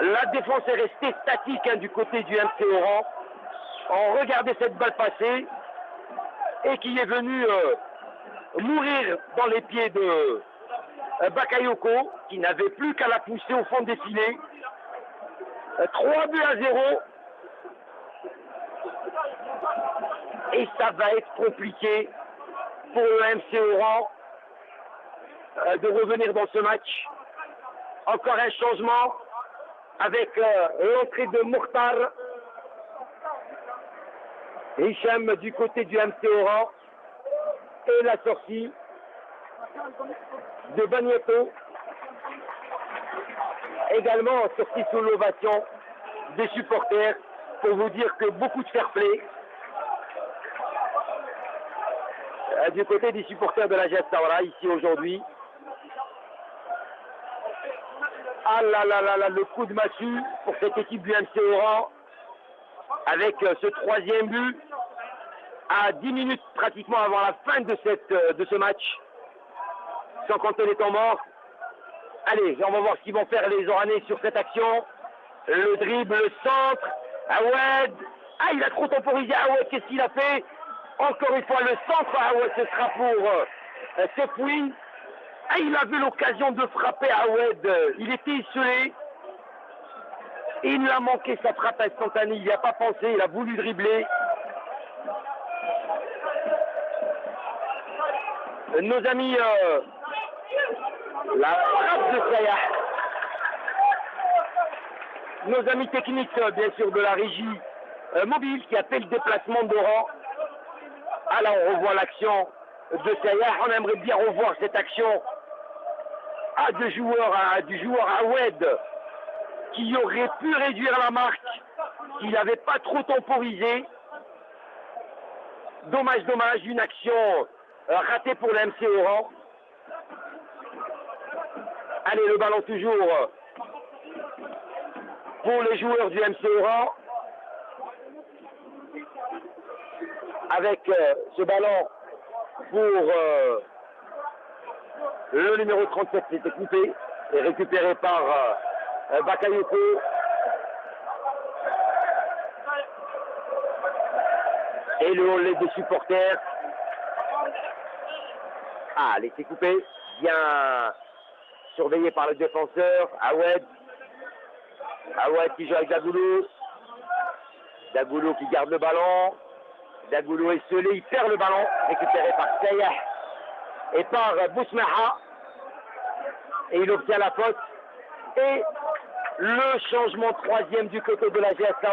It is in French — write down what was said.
La défense est restée statique hein, du côté du MC Oran. On regardait cette balle passer et qui est venue euh, mourir dans les pieds de euh, Bakayoko, qui n'avait plus qu'à la pousser au fond des filets. 3 buts à 0. Et ça va être compliqué pour le MC Oran euh, de revenir dans ce match. Encore un changement avec euh, l'entrée de Mourtar. Hicham du côté du MC Oran et la sortie de Bagneto. Également sortie sous l'ovation des supporters pour vous dire que beaucoup de fair play euh, du côté des supporters de la Saoura ici aujourd'hui. Ah là là là là, le coup de massue pour cette équipe du MC Oran avec euh, ce troisième but à 10 minutes pratiquement avant la fin de, cette, euh, de ce match, sans compter les temps morts. Allez, on va voir ce qu'ils vont faire les Oranais sur cette action. Le dribble, le centre, Awed. Ah, il a trop temporisé Awed, qu'est-ce qu'il a fait? Encore une fois, le centre, Awed, ce sera pour euh. Ah, il avait l'occasion de frapper Awed. Il était isolé. Il a manqué sa frappe instantanée. Il n'y a pas pensé. Il a voulu dribbler. Nos amis, euh, la frappe de Sayah. Nos amis techniques, euh, bien sûr, de la régie euh, mobile qui a fait le déplacement d'Oran. Alors, on revoit l'action de Sayah. On aimerait bien revoir cette action à joueurs, à, du joueur Awed qui aurait pu réduire la marque s'il n'avait pas trop temporisé. Dommage, dommage, une action euh, ratée pour l'MC Oran. Allez, le ballon toujours pour les joueurs du MC Oran. Avec euh, ce ballon pour euh, le numéro 37 c'était coupé et récupéré par euh, Bakayoko. Et le relais des supporters. Ah, laissé coupé. Bien surveillé par le défenseur. Awed. Awed qui joue avec Dagoulou. Dagoulou qui garde le ballon. Dagoulou est scellé, il perd le ballon, récupéré par Sayah et par Bousmaha. Et il obtient la faute. Et le changement troisième du côté de la GSA.